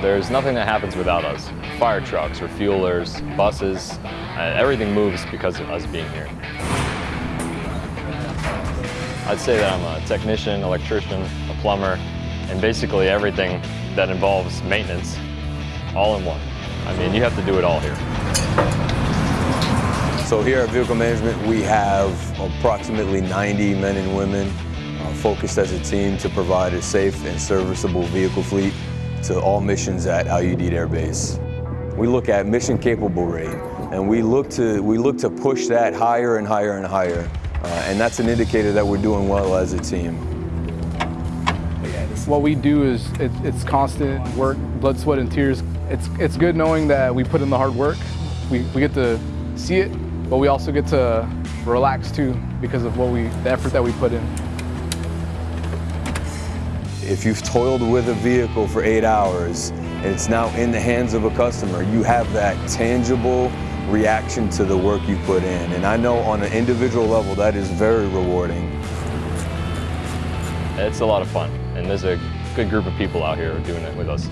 There's nothing that happens without us. Fire trucks, refuelers, buses, uh, everything moves because of us being here. I'd say that I'm a technician, electrician, a plumber, and basically everything that involves maintenance all in one. I mean, you have to do it all here. So here at Vehicle Management, we have approximately 90 men and women uh, focused as a team to provide a safe and serviceable vehicle fleet to all missions at Al Udeid Air Base. We look at mission capable rate, and we look to, we look to push that higher and higher and higher. Uh, and that's an indicator that we're doing well as a team. What we do is it, it's constant work, blood, sweat, and tears. It's, it's good knowing that we put in the hard work. We, we get to see it, but we also get to relax too because of what we, the effort that we put in. If you've toiled with a vehicle for eight hours and it's now in the hands of a customer, you have that tangible reaction to the work you put in. And I know on an individual level that is very rewarding. It's a lot of fun, and there's a good group of people out here doing it with us.